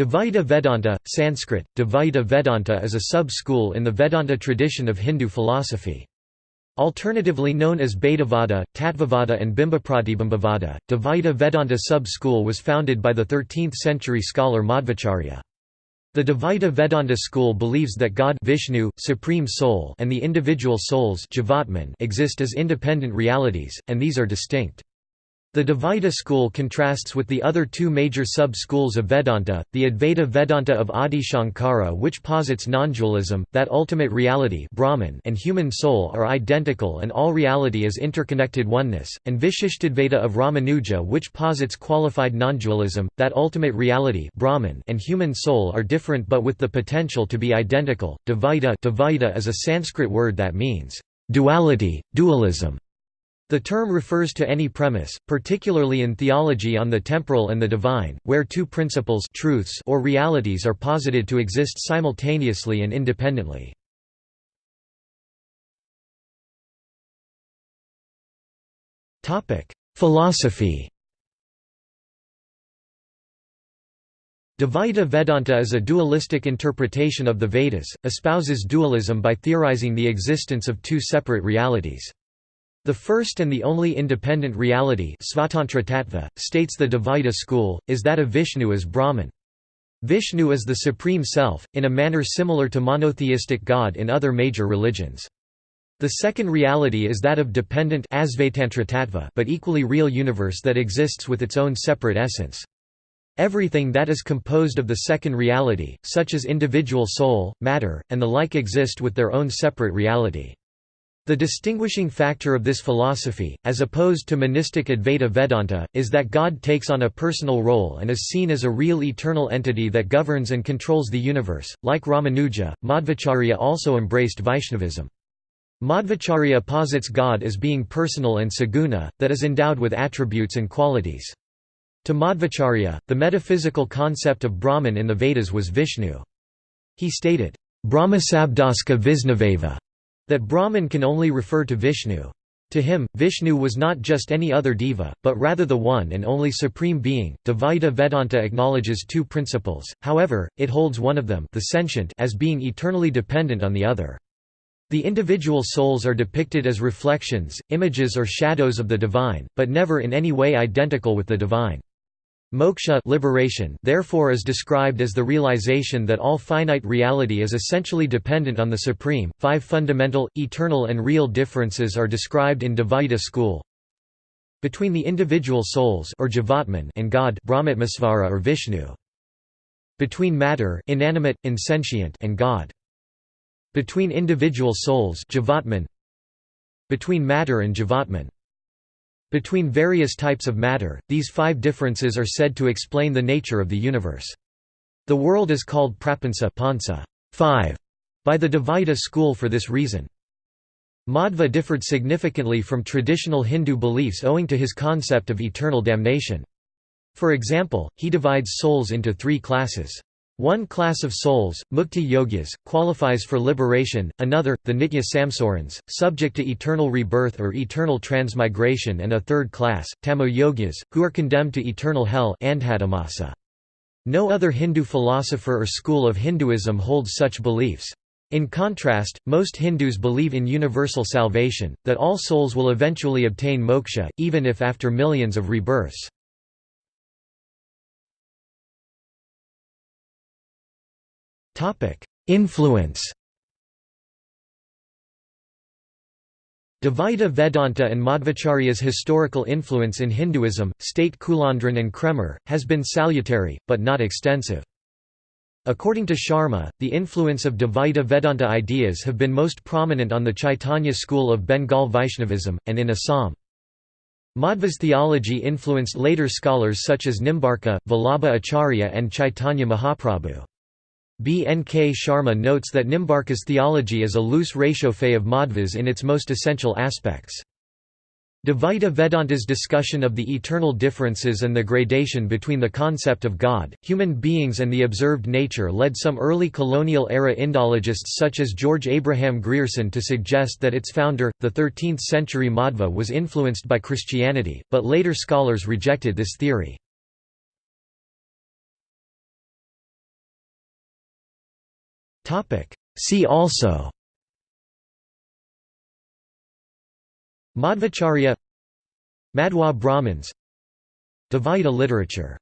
Dvaita Vedanta, Sanskrit, Dvaita Vedanta is a sub-school in the Vedanta tradition of Hindu philosophy. Alternatively known as Bhedavada, Tattvavada and Bimbapratibimbavada, Dvaita Vedanta sub-school was founded by the 13th-century scholar Madhvacharya. The Dvaita Vedanta school believes that God Vishnu, Supreme Soul and the individual souls exist as independent realities, and these are distinct. The Dvaita school contrasts with the other two major sub-schools of Vedanta, the Advaita Vedanta of Adi Shankara which posits non-dualism, that ultimate reality Brahman and human soul are identical and all reality is interconnected oneness, and Vishishtadvaita of Ramanuja which posits qualified non-dualism, that ultimate reality Brahman and human soul are different but with the potential to be identical. Dvaita, Dvaita is a Sanskrit word that means duality, dualism. The term refers to any premise, particularly in theology on the temporal and the divine, where two principles truths or realities are posited to exist simultaneously and independently. Philosophy Dvaita Vedanta is a dualistic interpretation of the Vedas, espouses dualism by theorizing the existence of two separate realities. The first and the only independent reality states the Dvaita school, is that of Vishnu as Brahman. Vishnu is the Supreme Self, in a manner similar to monotheistic God in other major religions. The second reality is that of dependent but equally real universe that exists with its own separate essence. Everything that is composed of the second reality, such as individual soul, matter, and the like exist with their own separate reality. The distinguishing factor of this philosophy, as opposed to monistic Advaita Vedanta, is that God takes on a personal role and is seen as a real eternal entity that governs and controls the universe. Like Ramanuja, Madhvacharya also embraced Vaishnavism. Madhvacharya posits God as being personal and saguna, that is endowed with attributes and qualities. To Madhvacharya, the metaphysical concept of Brahman in the Vedas was Vishnu. He stated, Brahmasabdaska Visnaveva that Brahman can only refer to Vishnu. To him, Vishnu was not just any other deva, but rather the one and only supreme being. Dvaita Vedanta acknowledges two principles, however, it holds one of them the sentient as being eternally dependent on the other. The individual souls are depicted as reflections, images or shadows of the divine, but never in any way identical with the divine. Moksha liberation therefore is described as the realization that all finite reality is essentially dependent on the Supreme. Five fundamental, eternal and real differences are described in Dvaita school. Between the individual souls or Jivatman and God Brahmatmasvara or Vishnu. Between matter inanimate, insentient and God. Between individual souls Jivatman. Between matter and Jivatman. Between various types of matter, these five differences are said to explain the nature of the universe. The world is called prapansa pansa, five, by the Dvaita school for this reason. Madhva differed significantly from traditional Hindu beliefs owing to his concept of eternal damnation. For example, he divides souls into three classes. One class of souls, mukti yogis, qualifies for liberation, another, the nitya samsarins, subject to eternal rebirth or eternal transmigration and a third class, tamo yogyas, who are condemned to eternal hell No other Hindu philosopher or school of Hinduism holds such beliefs. In contrast, most Hindus believe in universal salvation, that all souls will eventually obtain moksha, even if after millions of rebirths. Influence Dvaita Vedanta and Madhvacharya's historical influence in Hinduism, state Kulandran and Kraemer, has been salutary, but not extensive. According to Sharma, the influence of Dvaita Vedanta ideas have been most prominent on the Chaitanya school of Bengal Vaishnavism, and in Assam. Madhva's theology influenced later scholars such as Nimbarka, Vallabha Acharya and Chaitanya Mahaprabhu. B. N. K. Sharma notes that Nimbarka's theology is a loose réchauffé of Madhva's in its most essential aspects. Dvaita Vedanta's discussion of the eternal differences and the gradation between the concept of God, human beings and the observed nature led some early colonial-era Indologists such as George Abraham Grierson to suggest that its founder, the 13th-century Madhva was influenced by Christianity, but later scholars rejected this theory. See also. Madhvacharya Madhva Brahmins. Dvaita literature